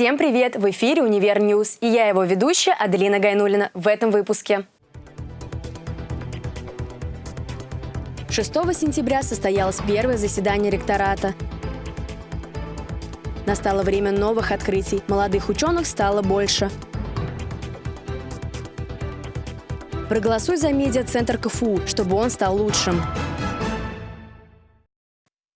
Всем привет! В эфире «Univer News» и я его ведущая Аделина Гайнулина в этом выпуске. 6 сентября состоялось первое заседание ректората. Настало время новых открытий. Молодых ученых стало больше. Проголосуй за медиа-центр КФУ, чтобы он стал лучшим.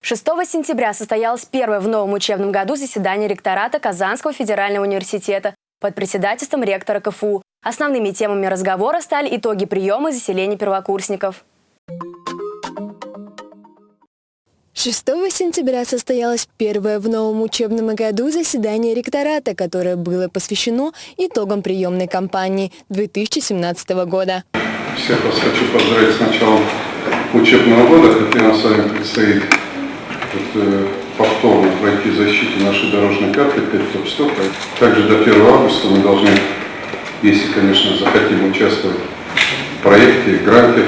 6 сентября состоялось первое в новом учебном году заседание ректората Казанского федерального университета под председательством ректора КФУ. Основными темами разговора стали итоги приема и заселения первокурсников. 6 сентября состоялось первое в новом учебном году заседание ректората, которое было посвящено итогам приемной кампании 2017 года. Всех вас хочу поздравить с началом учебного года, хотя нам с вами предстоит э, повторно пройти защиту нашей дорожной карты 5 топ 100. Также до 1 августа мы должны, если, конечно, захотим участвовать в проекте, гранте,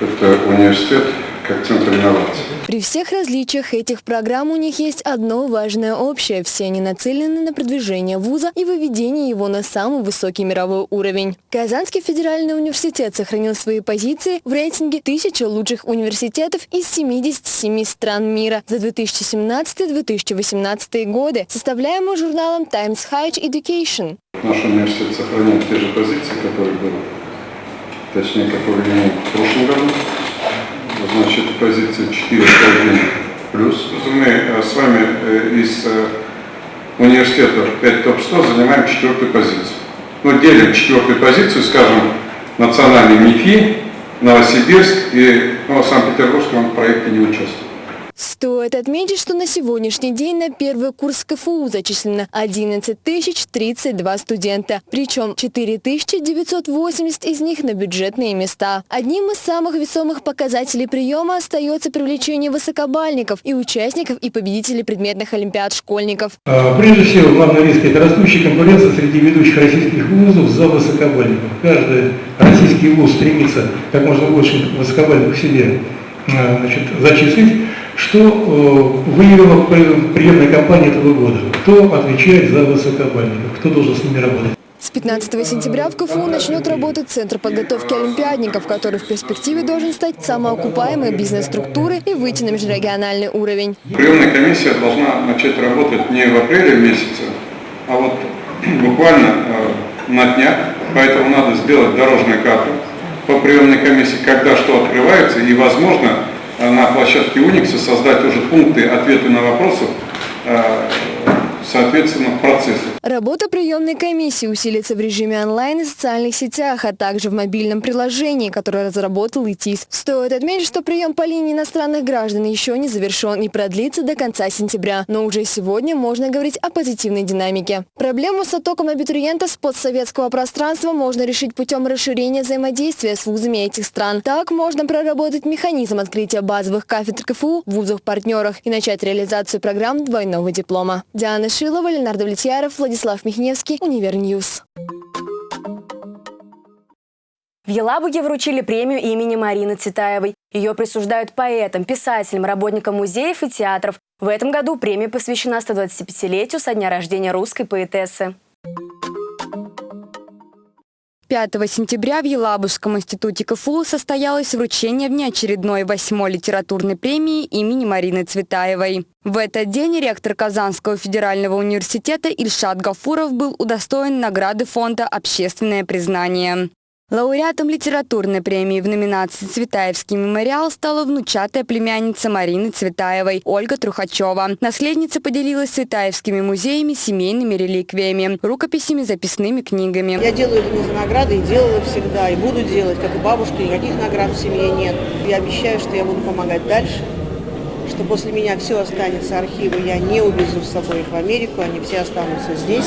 это университет как центр инноваций. При всех различиях этих программ у них есть одно важное общее. Все они нацелены на продвижение вуза и выведение его на самый высокий мировой уровень. Казанский федеральный университет сохранил свои позиции в рейтинге тысячи лучших университетов из 77 стран мира за 2017-2018 годы, составляемый журналом Times Higher Education. Наш университет сохраняет те же позиции, которые были, точнее, которые имел в прошлом году значит, позиция 401 плюс. Мы э, с вами э, из э, университета 5 топ-100 занимаем четвертую позицию. Ну, делим четвертую позицию, скажем, национальный МИФИ, Новосибирск и ну, Санкт-Петербург в проекте не участвует. Стоит отметить, что на сегодняшний день на первый курс КФУ зачислено 11 032 студента, причем 4 980 из них на бюджетные места. Одним из самых весомых показателей приема остается привлечение высокобальников и участников и победителей предметных олимпиад школьников. А, прежде всего, главный риск – это растущая конкуренция среди ведущих российских вузов за высокобальников. Каждый российский вуз стремится как можно больше высокобальников себе а, значит, зачислить. Что э, выявила приемная кампания этого года? Кто отвечает за высокобальников? Кто должен с ними работать? С 15 сентября в КФУ начнет работать Центр подготовки олимпиадников, который в перспективе должен стать самоокупаемой бизнес-структурой и выйти на межрегиональный уровень. Приемная комиссия должна начать работать не в апреле месяце, а вот буквально э, на днях, поэтому надо сделать дорожную карту по приемной комиссии, когда что открывается, и, возможно, на площадке Unikс создать уже пункты ответа на вопросы э, соответственно, процесса. Работа приемной комиссии усилится в режиме онлайн и социальных сетях, а также в мобильном приложении, которое разработал ИТИС. Стоит отметить, что прием по линии иностранных граждан еще не завершен и продлится до конца сентября. Но уже сегодня можно говорить о позитивной динамике. Проблему с оттоком абитуриентов с постсоветского пространства можно решить путем расширения взаимодействия с вузами этих стран. Так можно проработать механизм открытия базовых кафедр КФУ в вузах-партнерах и начать реализацию программ двойного диплома. Диана Шилова, Ленардо Влетьяров, Владислав Михневский, Univer News. В Елабуге вручили премию имени Марины Цветаевой. Ее присуждают поэтам, писателям, работникам музеев и театров. В этом году премия посвящена 125-летию со дня рождения русской поэтессы. 5 сентября в Елабужском институте КФУ состоялось вручение внеочередной восьмой литературной премии имени Марины Цветаевой. В этот день ректор Казанского федерального университета Ильшат Гафуров был удостоен награды фонда «Общественное признание». Лауреатом литературной премии в номинации «Цветаевский мемориал» стала внучатая племянница Марины Цветаевой Ольга Трухачева. Наследница поделилась цветаевскими музеями, семейными реликвиями, рукописями, записными книгами. Я делаю это не за награды и делала всегда, и буду делать, как и бабушка, никаких наград в семье нет. Я обещаю, что я буду помогать дальше что после меня все останется архивы, я не увезу с собой их в Америку, они все останутся здесь,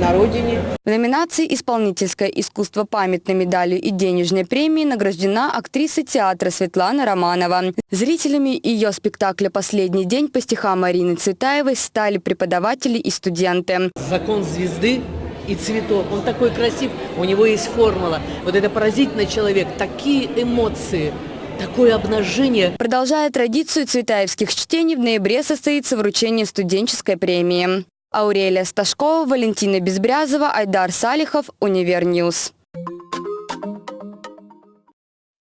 на родине. В номинации «Исполнительское искусство» памятной медалью и денежной премией награждена актриса театра Светлана Романова. Зрителями ее спектакля «Последний день» по стихам Марины Цветаевой стали преподаватели и студенты. Закон звезды и цветов. Он такой красив, у него есть формула. Вот это поразительный человек, такие эмоции – такое обнажение. Продолжая традицию цветаевских чтений, в ноябре состоится вручение студенческой премии. Аурелия Сташкова, Валентина Безбрязова, Айдар Салихов, Univer News.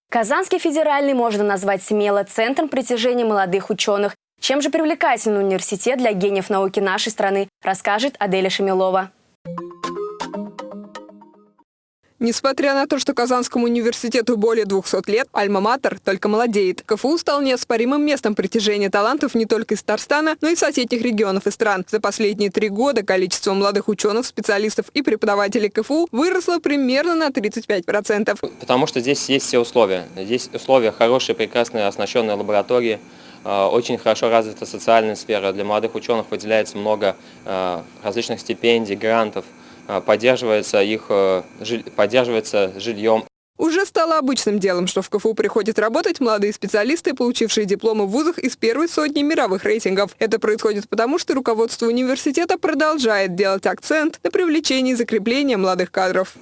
Казанский федеральный можно назвать смело центром притяжения молодых ученых. Чем же привлекательный университет для гениев науки нашей страны, расскажет Аделя Шамилова. Несмотря на то, что Казанскому университету более 200 лет, Альма-Матер только молодеет. КФУ стал неоспоримым местом притяжения талантов не только из Татарстана, но и соседних регионов и стран. За последние три года количество молодых ученых, специалистов и преподавателей КФУ выросло примерно на 35%. Потому что здесь есть все условия. Здесь условия хорошие, прекрасные, оснащенные лаборатории, э, очень хорошо развита социальная сфера. Для молодых ученых выделяется много э, различных стипендий, грантов – поддерживается их э, поддерживается жильем. Уже стало обычным делом, что в КФУ приходят работать молодые специалисты, получившие дипломы в вузах из первой сотни мировых рейтингов. Это происходит потому, что руководство университета продолжает делать акцент на привлечении и закреплении молодых кадров.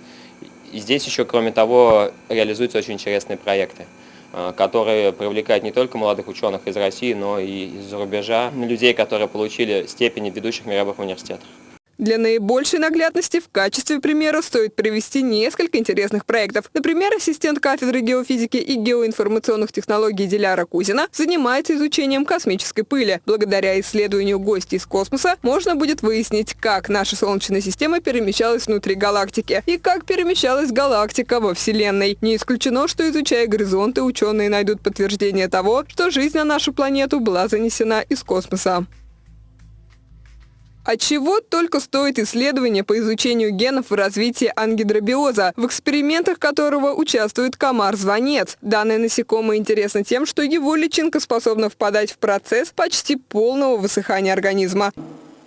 И здесь еще, кроме того, реализуются очень интересные проекты э, которые привлекают не только молодых ученых из России, но и из-за рубежа, людей, которые получили степени ведущих мировых университетов. Для наибольшей наглядности в качестве примера стоит привести несколько интересных проектов. Например, ассистент кафедры геофизики и геоинформационных технологий Диляра Кузина занимается изучением космической пыли. Благодаря исследованию гостей из космоса можно будет выяснить, как наша Солнечная система перемещалась внутри галактики и как перемещалась галактика во Вселенной. Не исключено, что изучая горизонты, ученые найдут подтверждение того, что жизнь на нашу планету была занесена из космоса. От чего только стоит исследование по изучению генов в развитии ангидробиоза, в экспериментах которого участвует комар-звонец. Данное насекомое интересно тем, что его личинка способна впадать в процесс почти полного высыхания организма.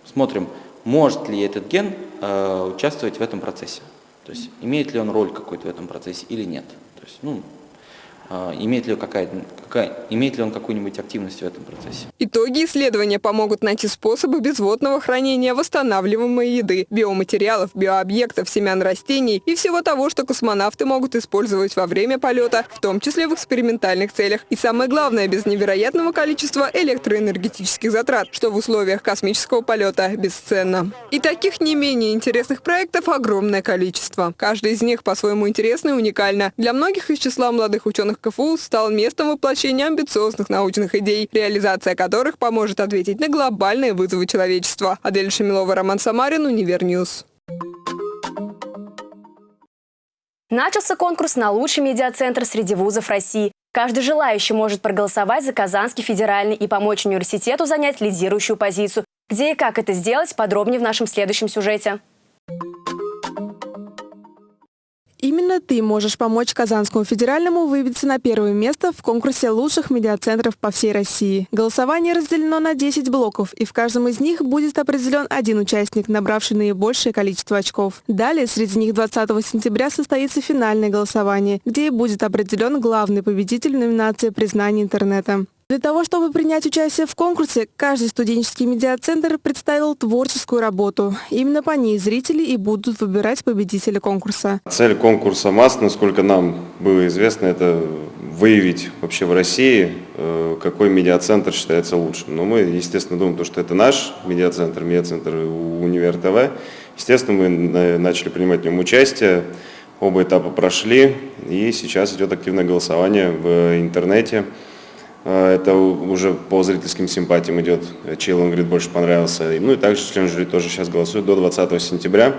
Смотрим, может ли этот ген э, участвовать в этом процессе. То есть имеет ли он роль какой-то в этом процессе или нет. То есть, ну, а, имеет ли, какая, какая, имеет ли он какую-нибудь активность в этом процессе. Итоги исследования помогут найти способы безводного хранения восстанавливаемой еды, биоматериалов, биообъектов, семян растений и всего того, что космонавты могут использовать во время полета, в том числе в экспериментальных целях. И самое главное, без невероятного количества электроэнергетических затрат, что в условиях космического полета бесценно. И таких не менее интересных проектов огромное количество. Каждый из них по-своему интересный и уникально. Для многих из числа молодых ученых КФУ стал местом воплощения амбициозных научных идей, реализация которых поможет ответить на глобальные вызовы человечества. Адель Шамилова, Роман Самарин, Univer News. Начался конкурс на лучший медиацентр среди вузов России. Каждый желающий может проголосовать за Казанский федеральный и помочь университету занять лидирующую позицию. Где и как это сделать, подробнее в нашем следующем сюжете. Именно ты можешь помочь Казанскому федеральному выбиться на первое место в конкурсе лучших медиацентров по всей России. Голосование разделено на 10 блоков, и в каждом из них будет определен один участник, набравший наибольшее количество очков. Далее, среди них 20 сентября состоится финальное голосование, где и будет определен главный победитель в номинации «Признание интернета». Для того, чтобы принять участие в конкурсе, каждый студенческий медиацентр представил творческую работу. Именно по ней зрители и будут выбирать победителя конкурса. Цель конкурса МАС, насколько нам было известно, это выявить вообще в России, э, какой медиацентр считается лучшим. Но мы, естественно, думаем, что это наш медиацентр, медиацентр Универ ТВ. Естественно, мы начали принимать в нем участие. Оба этапа прошли, и сейчас идет активное голосование в интернете. А, это уже по зрительским симпатиям идет, чей говорит больше понравился. Ну и также член жюри тоже сейчас голосует до 20 сентября.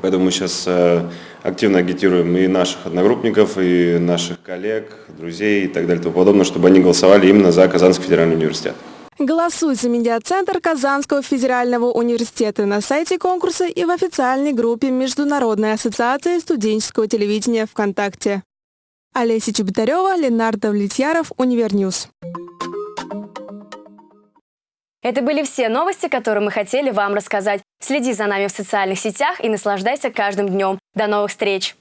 Поэтому мы сейчас э, активно агитируем и наших одногруппников, и наших коллег, друзей и так далее и тому подобное, чтобы они голосовали именно за Казанский федеральный университет. Голосуй за медиацентр Казанского федерального университета на сайте конкурса и в официальной группе Международной ассоциации студенческого телевидения ВКонтакте. Олеся Чеботарева, Ленар Давлетьяров, Univer News. Это были все новости, которые мы хотели вам рассказать. Следи за нами в социальных сетях и наслаждайся каждым днем. До новых встреч!